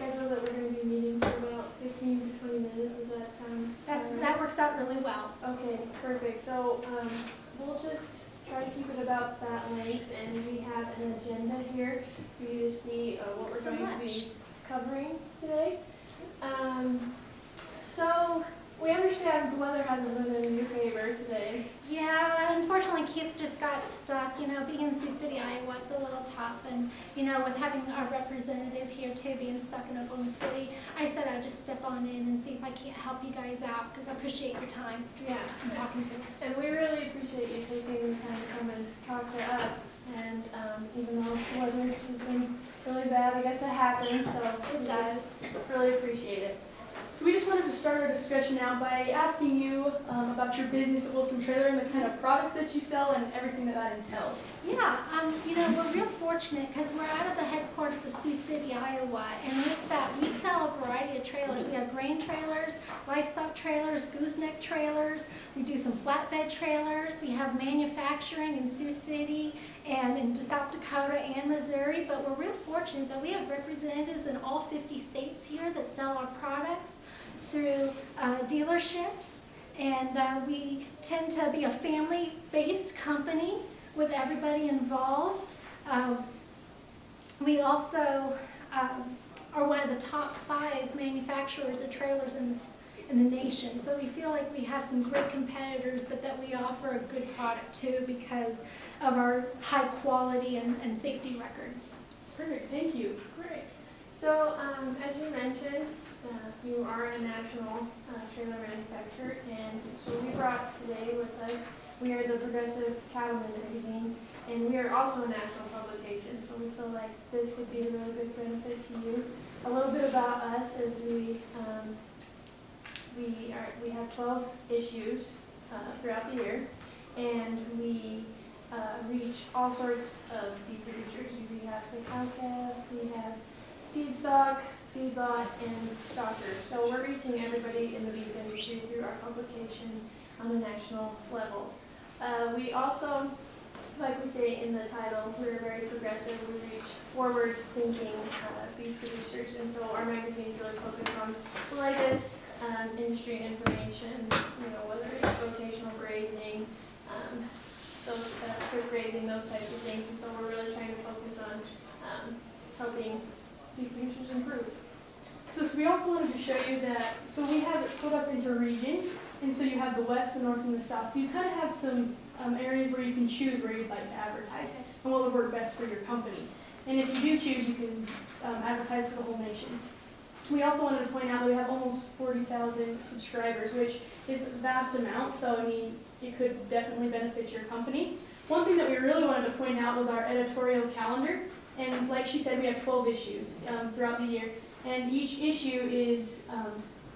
schedule that we're going to be meeting for about 15 to 20 minutes. Does that sound? That's right? that works out really well. Okay, perfect. So um, we'll just try to keep it about that length, and we have an agenda here for you to see uh, what we're so going much. to be covering today. Um, so we understand the weather hasn't been in your favor today. Yeah, unfortunately Keith just got stuck, you know, being in Sioux City, Iowa, it's a little tough. And, you know, with having our representative here too, being stuck in Oklahoma City, I said I'd just step on in and see if I can't help you guys out, because I appreciate your time Yeah. and talking to us. And we really appreciate you taking the time to come and talk to us. And um, even though the weather has been really bad, I guess it happens, so It does. really appreciate it. So we just wanted to start our discussion out by asking you um, about your business at Wilson Trailer and the kind of products that you sell and everything that that entails. Yeah, um, you know, we're real fortunate because we're out of the headquarters of Sioux City, Iowa, and with that, we sell a variety of trailers. We have grain trailers, livestock trailers, gooseneck trailers. We do some flatbed trailers. We have manufacturing in Sioux City and in South Dakota and Missouri, but we're real fortunate that we have representatives in all 50 states here that sell our products through uh, dealerships. And uh, we tend to be a family-based company with everybody involved. Um, We also um, are one of the top five manufacturers of trailers in this, in the nation. So we feel like we have some great competitors, but that we offer a good product too because of our high quality and, and safety records. Perfect, thank you. Great. So, um, as you mentioned, uh, you are a national uh, trailer manufacturer, and so we brought today with us, we are the Progressive Cattleman Magazine, and we are also a national publication, so we feel like this could be a really big benefit to you. A little bit about us is we, um, we are, we have twelve issues uh, throughout the year, and we uh, reach all sorts of beef producers. We have the cow calf, we have seed stock, feedlot, and stockers. So we're reaching everybody in the beef industry through our publication on the national level. Uh, we also, like we say in the title, we're very progressive. We reach forward-thinking uh, beef producers, and so our magazine is really focused on the latest um, industry information. You know, whether it's rotational grazing, um, those uh, grazing, those types of things. And so we're really trying to focus on um, helping So, so we also wanted to show you that, so we have it split up into regions, and so you have the west, the north, and the south. So you kind of have some um, areas where you can choose where you'd like to advertise and what would work best for your company. And if you do choose, you can um, advertise to the whole nation. We also wanted to point out that we have almost 40,000 subscribers, which is a vast amount, so I mean, it could definitely benefit your company. One thing that we really wanted to point out was our editorial calendar. And like she said, we have 12 issues um, throughout the year. And each issue is um,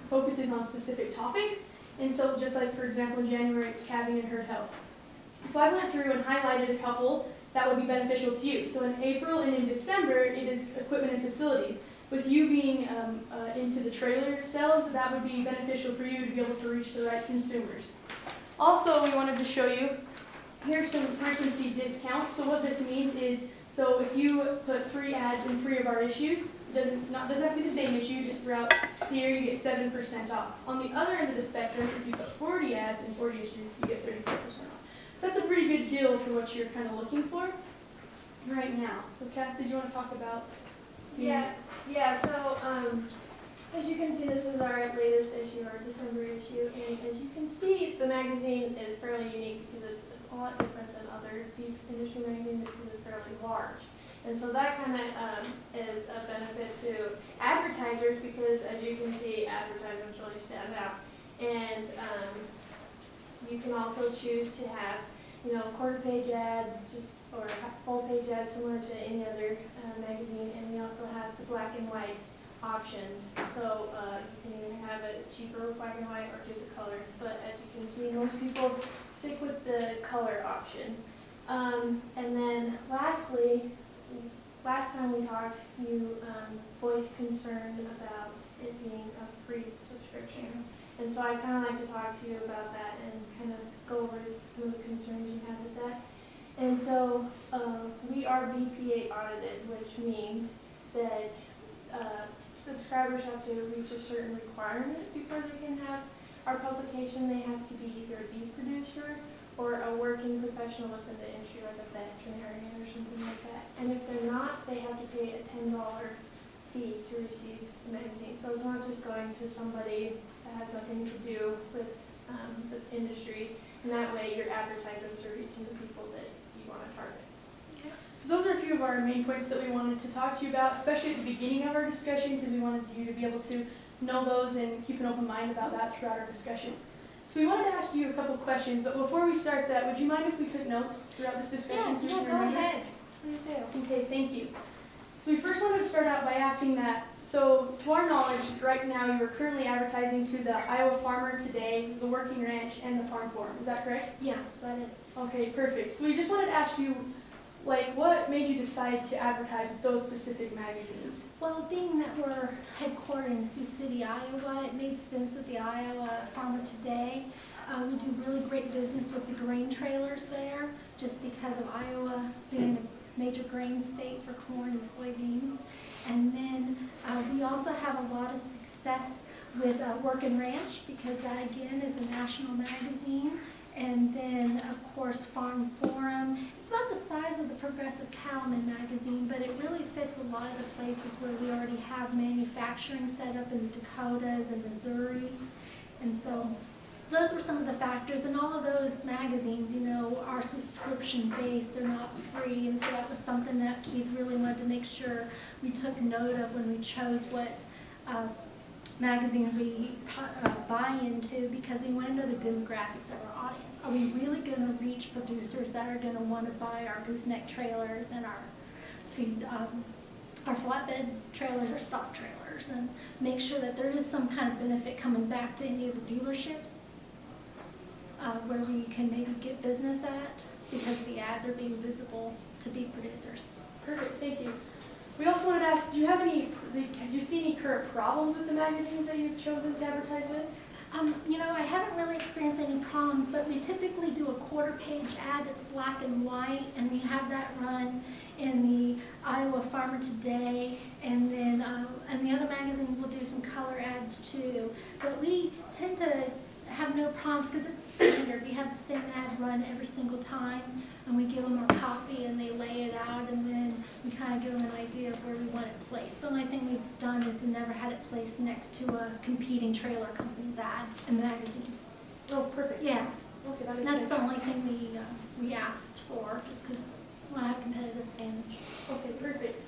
focuses on specific topics. And so just like, for example, in January, it's calving and herd health. So I went through and highlighted a couple that would be beneficial to you. So in April and in December, it is equipment and facilities. With you being um, uh, into the trailer sales, that would be beneficial for you to be able to reach the right consumers. Also, we wanted to show you, here's some frequency discounts. So what this means is, so if you put three ads in three of our issues, doesn't, not, doesn't have to be the same issue, just throughout the year you get 7% off. On the other end of the spectrum, if you put 40 ads in 40 issues, you get 34% off. So that's a pretty good deal for what you're kind of looking for right now. So Kath, did you want to talk about? Yeah, yeah, so, um, as you can see, this is our latest issue, our December issue, and as you can see, the magazine is fairly unique because it's a lot different than other beef industry magazines because it's fairly large. And so that kind of, um, is a benefit to advertisers because as you can see, advertisements really stand out. And, um, you can also choose to have, you know, quarter page ads, just, or full page ads similar to any other uh, magazine, and we also have the black and white options. So, uh, you can either have it cheaper black and white or do the color, but as you can see, most people stick with the color option. Um, and then lastly, last time we talked, you, um, voiced concern about it being a free subscription. And so I kind of like to talk to you about that and kind of go over some of the concerns you have with that. And so, uh, we are BPA audited, which means that, uh, subscribers have to reach a certain requirement before they can have, our publication, they have to be either a beef producer or a working professional within the industry, like a veterinarian or something like that. And if they're not, they have to pay a ten dollar fee to receive the magazine. So it's not just going to somebody that has nothing to do with um, the industry. And that way, your advertisements are reaching the people that you want to target. So those are a few of our main points that we wanted to talk to you about, especially at the beginning of our discussion, because we wanted you to be able to know those and keep an open mind about that throughout our discussion. So we wanted to ask you a couple questions, but before we start that, would you mind if we took notes throughout this discussion? Yeah, so yeah, go remember? ahead, please do. Okay, thank you. So we first wanted to start out by asking that, so to our knowledge, right now you are currently advertising to the Iowa Farmer Today, the Working Ranch, and the Farm Forum, is that correct? Yes, that is. Okay, perfect. So we just wanted to ask you, like, what made you decide to advertise with those specific magazines? Well, being that we're headquartered in Sioux City, Iowa, it made sense with the Iowa Farmer Today. Uh, we do really great business with the grain trailers there, just because of Iowa being a major grain state for corn and soybeans. And then, uh, we also have a lot of success with, uh, Working Ranch, because that again is a national magazine. And then, of course, Farm Forum. It's about the size of the Progressive Cattleman magazine, but it really fits a lot of the places where we already have manufacturing set up in the Dakotas and Missouri. And so those were some of the factors, and all of those magazines, you know, are subscription based, they're not free, and so that was something that Keith really wanted to make sure we took note of when we chose what uh, magazines we uh, buy into, because we want to know the demographics of our audience. Are we really going to reach producers that are going to want to buy our gooseneck trailers and our feed, um, our flatbed trailers or stock trailers, and make sure that there is some kind of benefit coming back to any of the dealerships uh, where we can maybe get business at because the ads are being visible to be producers. Perfect, thank you. We also wanted to ask, do you have any, have you seen any current problems with the magazines that you've chosen to advertise with? Um, you know, I haven't really experienced any problems, but we typically do a quarter page ad that's black and white, and we have that run in the Iowa Farmer Today, and then, uh, and the other magazines will do some color ads too. But we tend to have no problems because it's standard. We have the same ad run every single time, and we give them our copy and they lay it out, and then we kind of give them an idea of where we want it placed. The only thing we've done is never had it placed next to a competing trailer company's ad in the magazine. Oh, perfect. Yeah, Okay, that that's sense. the only thing we, uh, we asked for, just because we want to have competitive advantage. Okay, perfect.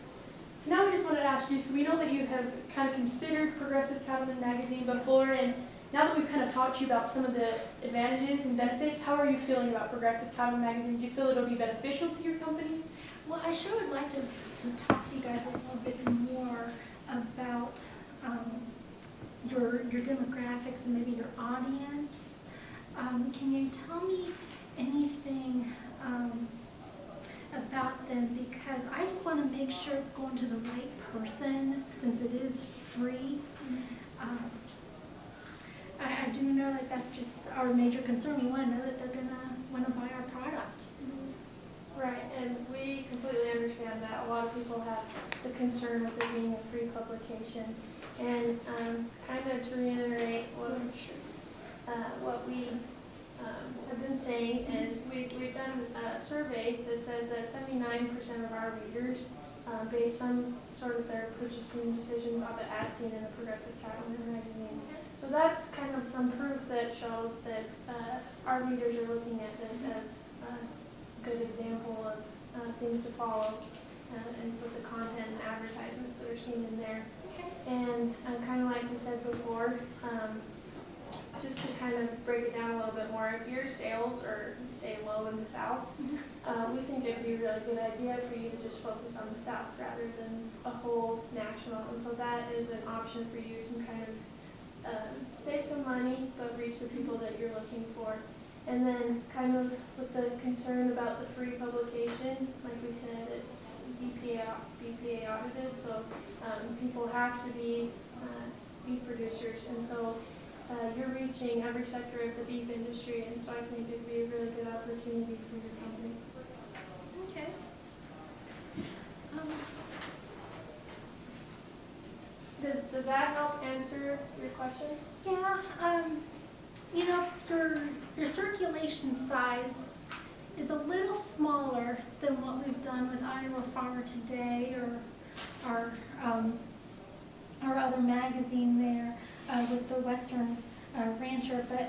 So now we just wanted to ask you, so we know that you have kind of considered Progressive Cattleman magazine before, and now that we've kind of talked to you about some of the advantages and benefits, how are you feeling about Progressive Cattleman magazine? Do you feel it'll be beneficial to your company? Well, I sure would like to, to talk to you guys a little bit more about um, your, your demographics and maybe your audience. Um, Can you tell me anything um, about them? Because I just want to make sure it's going to the right person, since it is free. Um, I, I do know that that's just our major concern. We want to know that they're gonna want to buy our product. Right, and we completely understand that a lot of people have the concern with it being a free publication. And um, kind of to reiterate what, uh, what we um, have been saying is we, we've done a survey that says that seventy-nine percent of our readers uh, base some sort of their purchasing decisions on the ad seen in the Progressive Cattleman magazine. So that's kind of some proof that shows that uh, our readers are looking at this as a good example of uh, things to follow uh, and with the content and advertisements that are seen in there. And uh, kind of like we said before, um, just to kind of break it down a little bit more, if your sales are, say, low in the south, uh, we think it'd be a really good idea for you to just focus on the south rather than a whole national. And so that is an option for you to kind of um, save some money, but reach the people that you're looking for. And then kind of with the concern about the free publication, like we said, it's BPA, BPA audited, so um, people have to be uh, beef producers. And so uh, you're reaching every sector of the beef industry, and so I think it'd be a really good opportunity for company. Okay. Um, Does, does that help answer your question? Yeah, um, you know, your, your circulation size is a little smaller than what we've done with Iowa Farmer Today or our, um, our other magazine there, uh, with the Western uh, Rancher, but